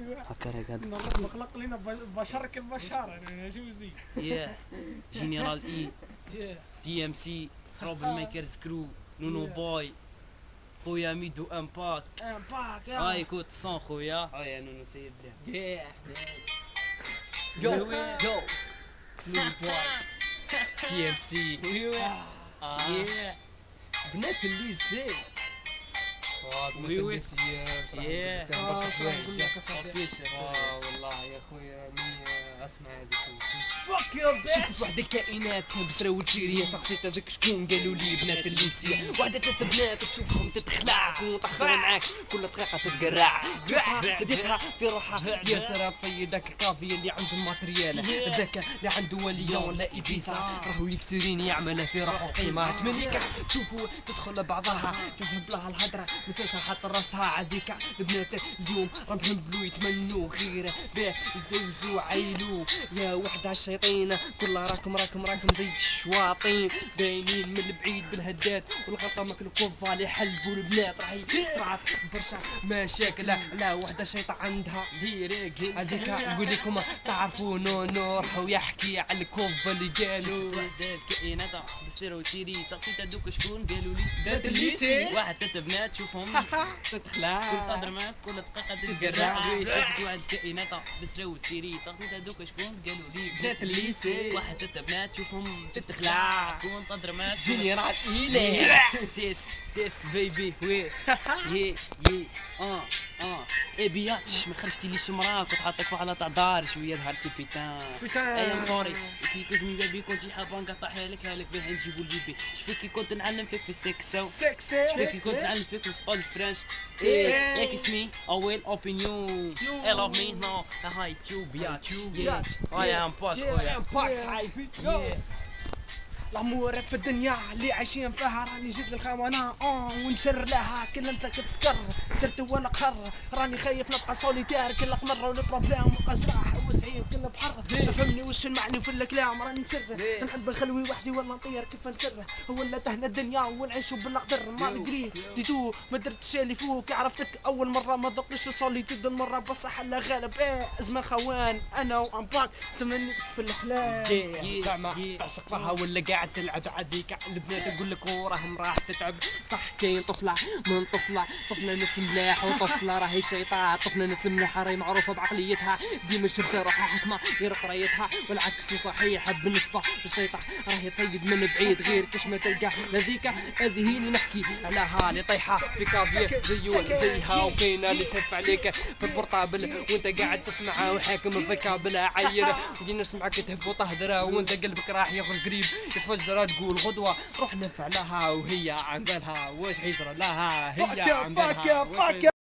هكا نغلق مخلق لنا بشر كالبشر يعني شو زي يا جينيرال اي دي ام سي تروبل ميكرز كرو نونو Yeah. بوي خويا ميدو امباك امباك هاي كوت صون خويا هاي نونو سيد يو يو يو نونو بوي تي ام سي بنات واه بنات وي وي. الليسي بصراحة Yeah. فيها برشا نقول لك حوايج أصاحبي. آه والله يا خويا مني أسمع هذيك فك يا شفت وحدة كائنات بسرا وتشيرية شخصيت هذاك شكون؟ قالوا لي بنات الليسية. وحدة ثلاثة بنات تشوفهم تتخلع وتأخر معاك. كل دقيقة تتقرع. بديتها في روحها يا سرا تصيد داك الكافي اللي عنده الماتريال ذاك اللي عنده وليون لا إبيسا. راهو يكسرين يعمل في روحه قيمة مليكة تشوفوا تدخل بعضها. تفهم لها الهدرة. مساسها حتى راسها عاديك البنات اليوم راهم يحبلوا يتمنوا غير باه يزوجوا عيلو. يا وحدة الشيطين كلها راكم راكم راكم زي الشواطين. باينين من البعيد بالهدات. والغلطة ماك الكوفا اللي حلبوا البنات. راهي صرعت برشا مشاكل. لا وحدة شيطة عندها ديريك هذيك نقول لكم تعرفوا نو نو راهو يحكي على الكوفا اللي قالوا. وحدات كائنات بسير وتشيري سقسيت هذوك شكون؟ قالوا لي بنات الليسي. واحد ثلاث بنات. شوفهم تتخلع كل تهضر معاك كل دقيقة تتقرع شفت واحد كائنات بسرا وسيري. سقسيت هذوك شكون قالوا لي بنات الليسي. واحد ثلاث بنات شوفهم تتخلع. كون تهضر معاك جنرال إيلي تيس تيس بيبي وي. يي يي. أه أه. اي بياتش ما خرجتي ليش مراك وتحطك في حالة تاع دار. شوية ظهرتي بيتان. بيتان. أي ام سوري كي كوزمي بيبي كنت حابه نقطعها لك هالك باه نجيبو البيبي شفيك كي كنت نعلم فيك في السكسو شفيك كي كنت نعلم فيك في الطول الفرنش إيه إيه اسمي اول اوبينيون اي لاف مي نو هاي تيوب بياتش اي ام باك يا باك صاحبي الأمور في الدنيا اللي عايشين فيها راني جيت للخونه آه ونشر لها كل انت كتفكر درت ولا قر راني خايف نبقى سوليتير كل مره والبروبليم مبقاش كل بحر فهمني وش المعني في الكلام راني نسر نحب نخلوي وحدي ولا نطير كيف نسر ولا تهنا الدنيا ونعيشوا بالقدر ما نقري ديتو ما درتش اللي فوق عرفتك أول مرة ما ذقتش سوليتيد المرة بصح لا غالب. إيه ازمه خوان أنا وامباك تمنيت في الحلال زعما تعشق بها ولا قاعد تلعب عاديك البنات تقول لك وراهم راح تتعب. صح كاين طفلة من طفلة طفلة ناس ملاح وطفلة راهي شيطان. طفلة ناس ملاح راهي معروفة بعقليتها. ديما شرطه روحها حكمه غير قرايتها والعكس صحيح بالنسبة للشيطان راهي تصيد من بعيد غير كاش ما تلقى هذيك هذه هي اللي نحكي علىها اللي طايحه في كافيه زيون زيها وكاينة اللي تهف عليك في ال portable وانت قاعد تسمعها وحاكم في كابلها عيل وجي نسمعك تهف وتهدر وانت قلبك راح يخرج قريب. يتفجر تقول غدوة روح نفع لها وهي عن بالها واش حيصرى لها؟ هي عن بالها